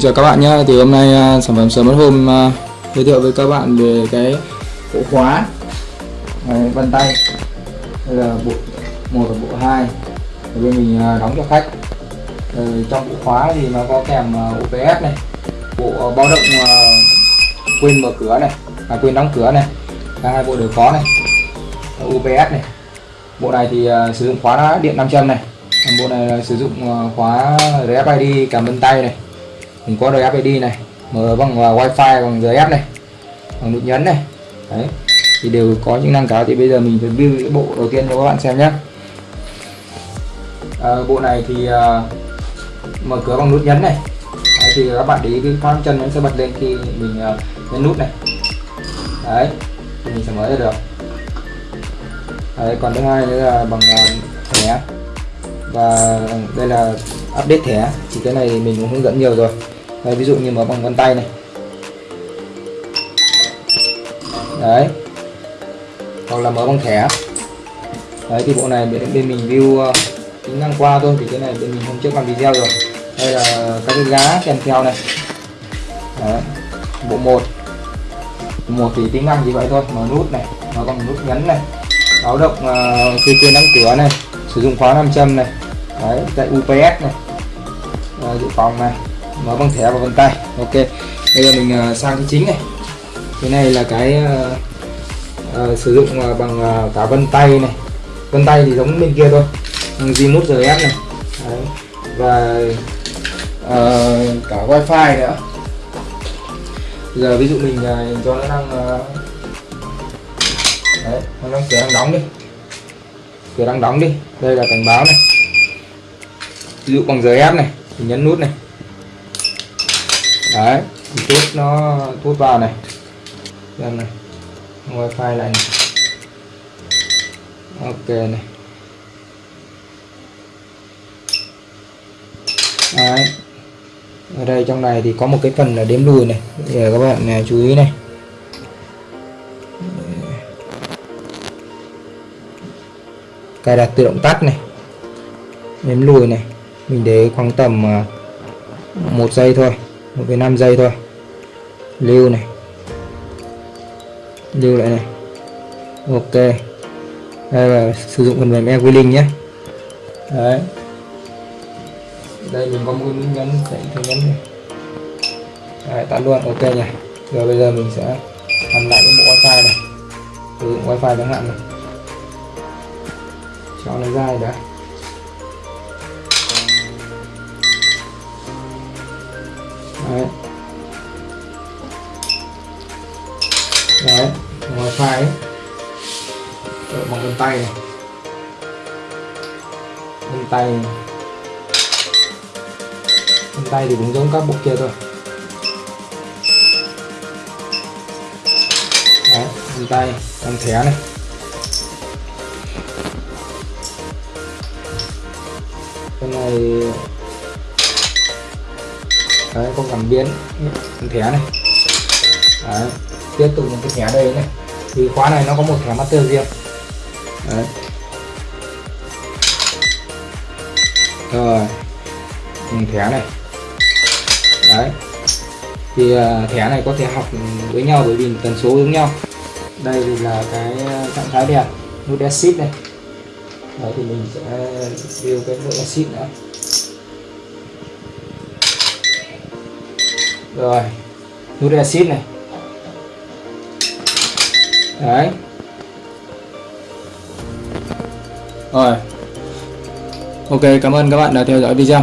Chào các bạn nhé, thì hôm nay uh, sản phẩm sớm mất hôm uh, giới thiệu với các bạn về cái bộ khóa. Đấy, vân tay. Đây là bộ một và bộ 2 ở bên mình uh, đóng cho khách. Ờ, trong bộ khóa thì nó có kèm uh, UPS này bộ uh, báo động uh, quên mở cửa này à, quên đóng cửa này. Cả hai bộ đều có này. Ờ, UPS này. Bộ này thì uh, sử dụng khóa điện 500 này. Bộ này là sử dụng uh, khóa RFID cảm ơn tay này mình có RFID này mở bằng à, wifi bằng GF này bằng nút nhấn này. Đấy thì đều có những năng cáo. Thì bây giờ mình phải cái bộ đầu tiên cho các bạn xem nhé. À, bộ này thì à, mở cửa bằng nút nhấn này. Đấy, thì các bạn để ý cái khóa chân nó sẽ bật lên khi mình à, nhấn nút này. Đấy thì mình sẽ mở ra được. Đấy, còn thứ hai nữa là bằng à, thẻ. Và đây là update thẻ. Chỉ cái này thì mình cũng hướng dẫn nhiều rồi. Đấy, ví dụ như mở bằng vân tay này. Đấy. Hoặc là mở bằng thẻ. Đấy thì bộ này bên, bên mình view ờ, tính năng qua thôi thì cái này bên mình hôm trước làm video rồi. Đây là các cái giá kèm theo này. Đấy. bộ 1 một thì tính năng gì vậy thôi mở nút này nó còn nút nhấn này. Báo động uh, khi quên đóng cửa này sử dụng khóa nam châm này. Đấy tại UPS này. Uh, dự phòng này mở bằng thẻ và vân tay. Ok bây giờ mình uh, sang cái chính này. Cái này là cái uh, uh, sử dụng uh, bằng uh, cả vân tay này. Vân tay thì giống bên kia thôi. Bằng zin nút rf này. Đấy. và uh, cả wifi nữa. Giờ ví dụ mình uh, cho nó đang uh, đấy nó đang cửa đang đóng đi. Cửa đang đóng đi. Đây là cảnh báo này. Ví dụ bằng ép này thì nhấn nút này đấy chốt tốt nó tốt vào này. Xem này wifi lại này. Ok này. Đấy. Ở đây trong này thì có một cái phần là đếm lùi này. Để các bạn này, chú ý này. Cài đặt tự động tắt này. Đếm lùi này. Mình để khoảng tầm à, một giây thôi. 1,5 giây thôi. Lưu này. Lưu lại này. Ok. Đây là sử dụng phần mềm Equilink nhé. Đấy. Đây mình có một cái nhấn sẽ nhấn này. Đấy, tắt luôn. Ok nhỉ. Rồi bây giờ mình sẽ làm lại cái bộ wifi này. Sử dụng wifi chẳng hạn này. Cho nó dài đã. Đấy. Đấy wifi ấy. Đợi bằng vân tay này. Vân tay vân tay thì cũng giống các bộ kia thôi. Đấy vân tay con thẻ này. Cái này đấy con cảm biến. Thẻ này. Đấy. tiếp tục những cái thẻ đây này. Thì khóa này nó có một thẻ master riêng. Đấy. rồi những thẻ này. Đấy. Thì à, thẻ này có thể học với nhau bởi vì tần số giống nhau. Đây thì là cái à, trạng thái đèn, nút exit này. Đấy, thì mình sẽ à, điều cái nút exit nữa rồi, nút acid này. Đấy. Rồi. Ok, cảm ơn các bạn đã theo dõi video.